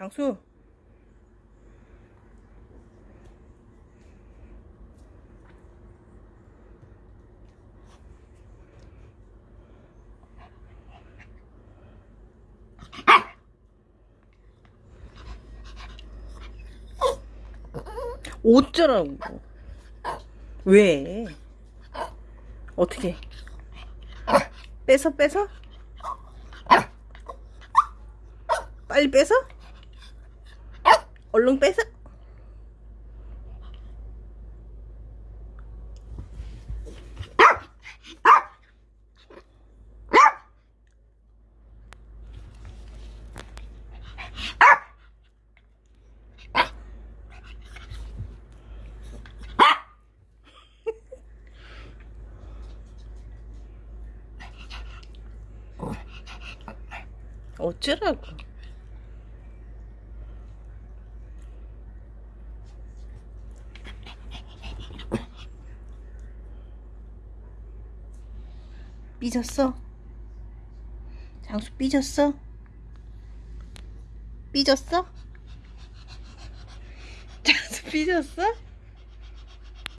장수. 어쩌라고. 왜? 어떻게? 뺏어 뺏어? 빨리 뺏어? 얼른 뺏어? 어쩌라고. 삐졌어? 장수 삐졌어? 삐졌어? 장수 삐졌어?